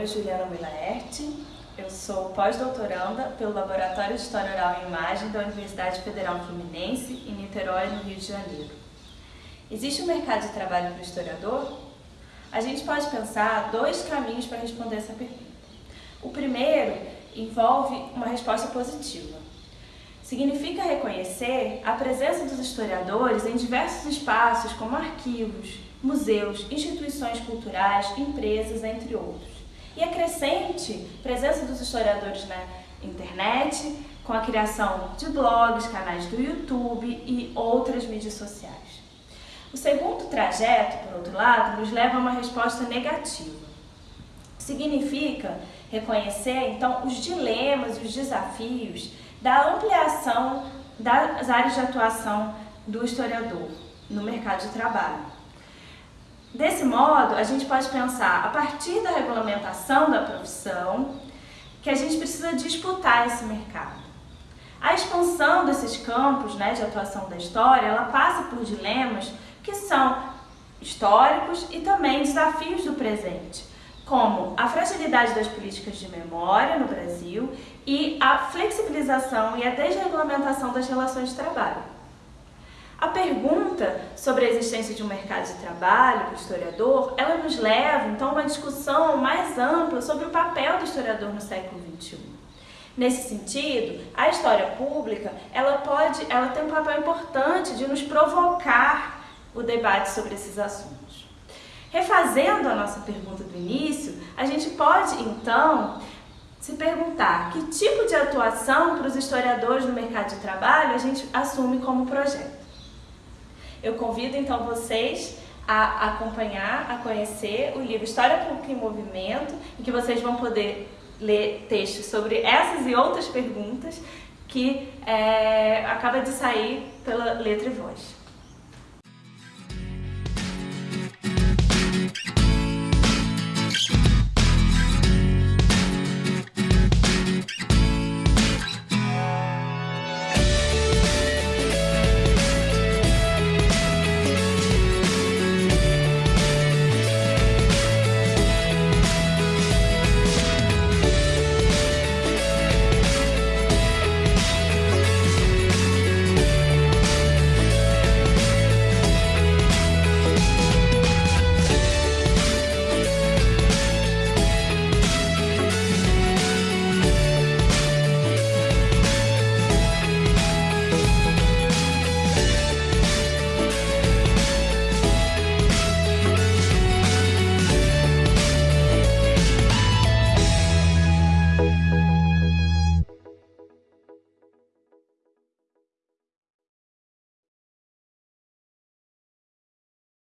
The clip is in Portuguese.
nome é Juliana Milaerte, eu sou pós-doutoranda pelo Laboratório de História Oral e Imagem da Universidade Federal Fluminense, em Niterói, no Rio de Janeiro. Existe um mercado de trabalho para o historiador? A gente pode pensar dois caminhos para responder essa pergunta. O primeiro envolve uma resposta positiva. Significa reconhecer a presença dos historiadores em diversos espaços, como arquivos, museus, instituições culturais, empresas, entre outros. E a crescente presença dos historiadores na internet, com a criação de blogs, canais do YouTube e outras mídias sociais. O segundo trajeto, por outro lado, nos leva a uma resposta negativa. Significa reconhecer, então, os dilemas e os desafios da ampliação das áreas de atuação do historiador no mercado de trabalho. Desse modo, a gente pode pensar, a partir da regulamentação da profissão, que a gente precisa disputar esse mercado. A expansão desses campos né, de atuação da história, ela passa por dilemas que são históricos e também desafios do presente, como a fragilidade das políticas de memória no Brasil e a flexibilização e a desregulamentação das relações de trabalho. A pergunta sobre a existência de um mercado de trabalho para o historiador, ela nos leva então a uma discussão mais ampla sobre o papel do historiador no século XXI. Nesse sentido, a história pública ela pode, ela tem um papel importante de nos provocar o debate sobre esses assuntos. Refazendo a nossa pergunta do início, a gente pode então se perguntar que tipo de atuação para os historiadores no mercado de trabalho a gente assume como projeto. Eu convido então vocês a acompanhar, a conhecer o livro História Pública em Movimento, em que vocês vão poder ler textos sobre essas e outras perguntas que é, acaba de sair pela Letra e Voz.